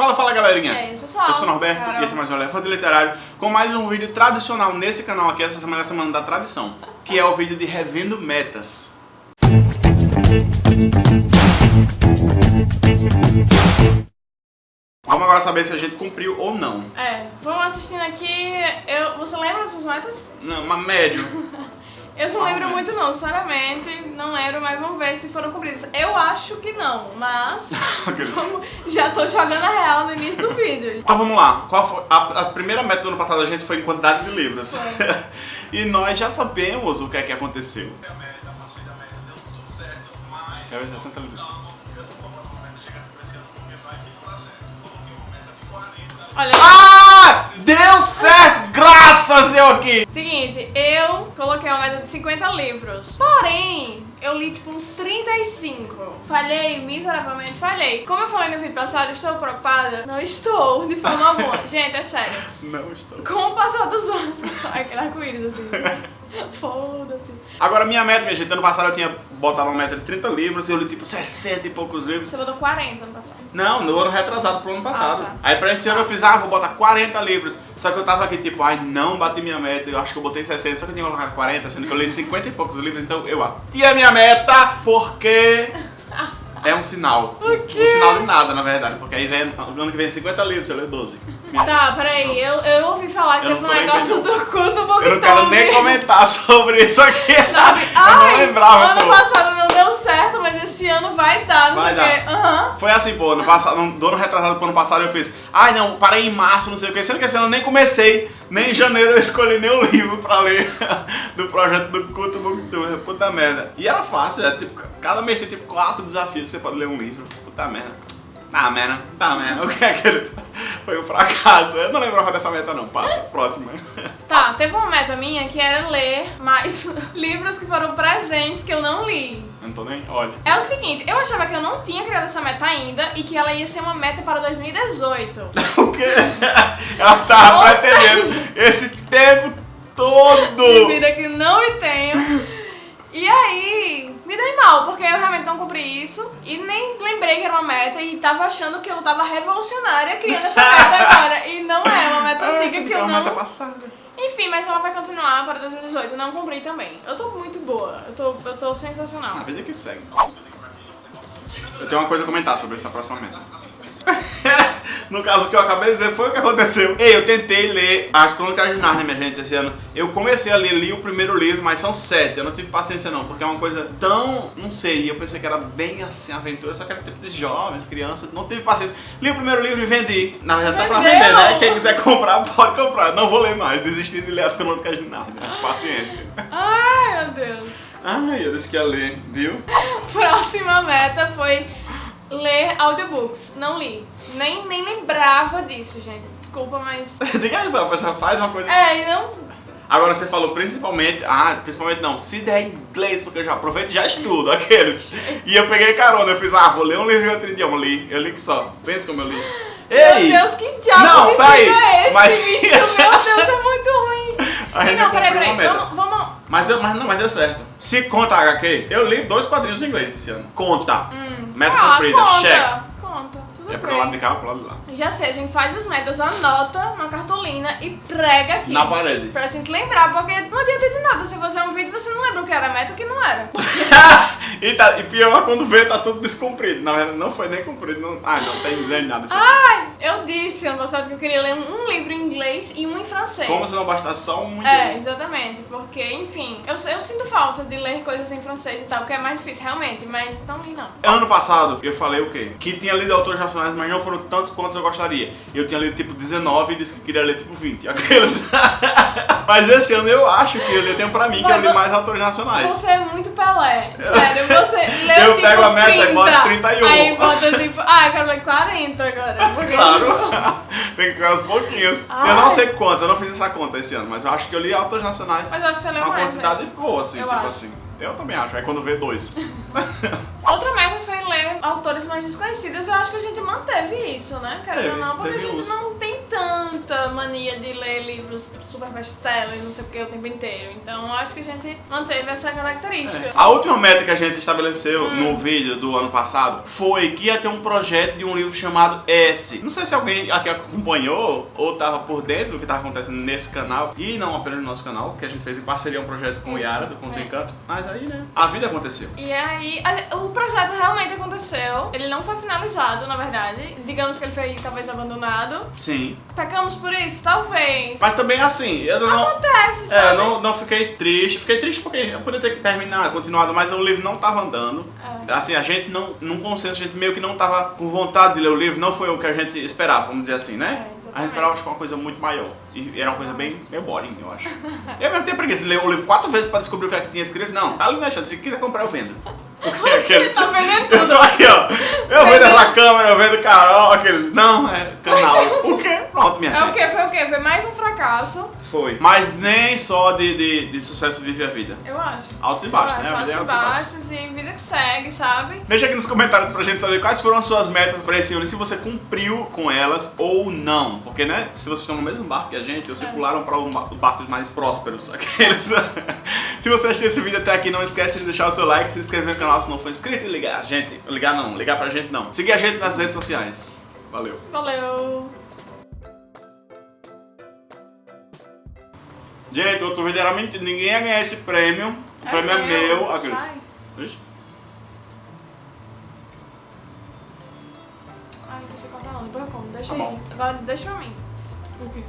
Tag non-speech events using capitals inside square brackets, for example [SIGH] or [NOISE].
Fala, fala galerinha! É, isso, só. Eu sou o Norberto Carol. e esse é mais um Elefante Literário com mais um vídeo tradicional nesse canal aqui, essa semana é a semana da tradição, que é o vídeo de Revendo Metas. Vamos agora saber se a gente cumpriu ou não. É, vamos assistindo aqui. Eu, você lembra das suas metas? Não, mas médio. [LAUGHS] Eu não Mais lembro muito não, sinceramente, não lembro, mas vamos ver se foram cumpridas. Eu acho que não, mas [LAUGHS] vamos- já tô jogando a real no início do vídeo. Então vamos lá. Qual foi a, a primeira meta do ano passado da gente foi em quantidade de livros. [LAUGHS] E nós já sabemos o que é que aconteceu. Quero ver 60 livros. Olha, Ah! Deu certo! Graças deu aqui! seguinte, eu coloquei uma meta de 50 livros. Porém, eu li tipo uns 35. Falhei miseravelmente, falhei. Como eu falei no vídeo passado, estou preocupada? Não estou, de forma [LAUGHS] alguma. Gente, é sério. Não estou. Com o passar dos anos, [LAUGHS] ai, aquele arco-íris assim. [LAUGHS] Foda-se. Agora, minha meta, minha gente, ano passado eu tinha botado uma meta de 30 livros e eu li tipo 60 e poucos livros. Você botou 40 ano passado. Não, no ano retrasado pro ano passado. Ah, tá. Aí pra esse ano eu fiz, ah, vou botar 40 livros. Só que eu tava aqui tipo, ai, não bati minha meta. Eu acho que eu botei 60, só que eu tinha colocado 40, sendo que eu li 50 e poucos livros. Então eu bati a minha meta porque é um sinal. [LAUGHS] Um sinal de nada, na verdade. Porque aí vem, no ano que vem 50 livros, você lê 12. Tá, peraí, eu, eu ouvi falar que Eu teve não um negócio bem, do culto Booktube. Eu não quero nem comentar [LAUGHS] sobre isso aqui. eu Ai, não lembrava, ano pô. passado não deu certo, mas esse ano vai dar, não Vai sei o quê. Aham. Foi assim, pô, no passado, no, do ano retrasado pro ano passado eu fiz, ai não, parei em março, não sei o que, sendo que esse ano eu nem comecei, nem em janeiro eu escolhi nenhum livro pra ler [LAUGHS] do projeto do Culto Booktube, puta merda. E era fácil, era tipo, cada mês tem tipo quatro desafios, você pode ler um livro, puta merda. Ah, merda, tá merda, [LAUGHS] o que é aquele? Foi um fracasso, eu não lembrava dessa meta não, passa, próxima. Tá, teve uma meta minha que era ler mais [LAUGHS] livros que foram presentes que eu não li. Eu não tô nem, olha. É o seguinte, eu achava que eu não tinha criado essa meta ainda e que ela ia ser uma meta para 2018. [LAUGHS] O quê? Ela tava pretendendo esse tempo todo. de vida que não me tenho. E aí, me dei mal, porque eu realmente não cumpri isso e nem lembrei que era uma meta e tava achando que eu tava revolucionária criando essa meta [LAUGHS] agora. E não é uma meta Ah, antiga que eu uma meta não. passada. Enfim, mas ela vai continuar para 2018. Eu não cumpri também. Eu tô muito boa. Eu tô, eu tô sensacional. A vida que segue. Eu tenho uma coisa a comentar sobre essa próxima meta. [LAUGHS] no caso, o que eu acabei de dizer foi o que aconteceu. Ei, eu tentei ler As Crônicas de Narnia, minha gente, esse ano. Eu comecei a ler, li o primeiro livro, mas são sete. Eu não tive paciência não, porque é uma coisa tão, não sei, eu pensei que era bem assim, aventura, só que era tipo de jovens, crianças. Não tive paciência. Li o primeiro livro e vendi. Na verdade tá pra vender, né? Quem quiser comprar, pode comprar. Não vou ler mais, desisti de ler As Crônicas de Narnia. Paciência. Ai, meu Deus. Ai, eu disse que ia ler, viu? [LAUGHS] Próxima meta foi ler audiobooks. Não li. Nem, nem lembrava disso, gente. Desculpa, mas. [LAUGHS] Diga aí, a pessoa faz uma coisa. É, e não. Agora você falou principalmente, ah, principalmente não, se der inglês, porque eu já aproveito e já estudo, [LAUGHS] aqueles. E eu peguei carona, eu fiz, ah, vou ler um livro em outro idioma, li, eu li que só. Pensa como eu li. Ei! Meu Deus, que diabo Não, de peraí, é esse, mas- bicho? Meu Deus, é muito ruim. [LAUGHS] Gente não, peraí, peraí. Vamos, vamos. Mas, deu, mas, não, mas deu certo. Se conta HQ, eu li dois quadrinhos em inglês esse ano. Conta. Hum. Meta ah, cumprida, conta, check. Conta, tudo É pro bem. lado de cá pro lado de lá. Já sei, a gente faz as metas, anota na cartolina e prega aqui. Na parede. Pra gente lembrar, porque não adianta de nada você fazer um vídeo você não lembra o que era a meta e o que não era. [LAUGHS] e, tá, e pior quando vê, tá tudo descumprido. Na verdade, não foi nem cumprido. Não, ah, não tem nem nada. Isso aqui. Ai, eu disse ano passado que eu queria ler um livro em inglês e um em francês. Como se não bastasse só um É, exatamente, porque, enfim, eu, eu sinto falta de ler coisas em francês e tal, que é mais difícil, realmente, mas não li não. Ano passado, eu falei o quê? Que tinha lido autores nacionais, mas não foram tantos quantos eu gostaria. Eu tinha lido tipo 19 e disse que queria ler tipo 20. [LAUGHS] Aqueles. mas esse ano eu acho que eu li tempo pra mim, que eu li mais autores nacionais. Você é muito Pelé, sério, você [LAUGHS] leu Eu tipo pego a meta e 30, boto 31. Aí bota tipo, ah, eu quero ler 40 agora. Porque... Claro, [LAUGHS] tem que ser aos pouquinhos. Ai. Eu não sei quantos, eu não fiz essa conta esse ano, mas eu acho que eu li autores nacionais Mas eu acho que você leu uma mais, quantidade boa, assim, Eu tipo acho. assim. Eu também acho, aí quando vê dois. [LAUGHS] Outra meta foi ler autores mais desconhecidos, eu acho que a gente manteve isso, né? Querendo ou não, porque a gente uns. não tem tanto surta mania de ler livros super best-sellers, não sei o que, o tempo inteiro. Então acho que a gente manteve essa característica. É. A última meta que a gente estabeleceu Hum. no vídeo do ano passado foi que ia ter um projeto de um livro chamado S. Não sei se alguém aqui acompanhou ou tava por dentro do que tava acontecendo nesse canal e não apenas no nosso canal, que a gente fez em parceria um projeto com o Yara do Conto É. Encanto. Mas aí, né? A vida aconteceu. E aí, a- o projeto realmente aconteceu. Ele não foi finalizado, na verdade. Digamos que ele foi talvez abandonado. Sim. Pecamos por isso? Talvez. Mas também assim, eu não. Acontece, É, sabe? eu não, não fiquei triste. Fiquei triste porque eu poderia ter terminado, continuado, mas o livro não tava andando. É. Assim, a gente não, num consenso, a gente meio que não tava com vontade de ler o livro, não foi o que a gente esperava, vamos dizer assim, né? É, a gente esperava, acho que uma coisa muito maior. E era uma coisa bem meio boring, eu acho. [LAUGHS] eu mesmo tenho preguiça de ler o livro quatro vezes pra descobrir o que é que tinha escrito. Não, tá ali na chance. Se quiser comprar, eu vendo. Porque é aquele. Tá vendendo Eu tudo. tô aqui, ó. Eu vendo essa câmera, eu vendo Carol, aquele. Não, é canal. [LAUGHS] O quê? Pronto, minha É gente. o que? Foi o quê? Foi mais um fracasso, Foi. Mas nem só de, de, de sucesso vive a vida. eu acho. Altos e baixos, né? A vida é altos e e baixos. e vida que segue, sabe? Deixa aqui nos comentários pra gente saber quais foram as suas metas pra esse ano e se você cumpriu com elas ou não. Porque, né, se vocês estão no mesmo barco que a gente, vocês É. pularam para os barcos mais prósperos. [LAUGHS] Aqueles. se você assistiu esse vídeo até aqui, não esquece de deixar o seu like, se inscrever no canal se não for inscrito e ligar a gente. Ligar não, ligar pra gente não. Seguir a gente nas redes sociais. Valeu. Valeu. Gente, vídeo era mentira. Ninguém ia ganhar esse prêmio. O prêmio é meu. Aqueles. Ai, não sei cortar não, depois eu como. Deixa Tá aí. Agora deixa pra mim. O quê?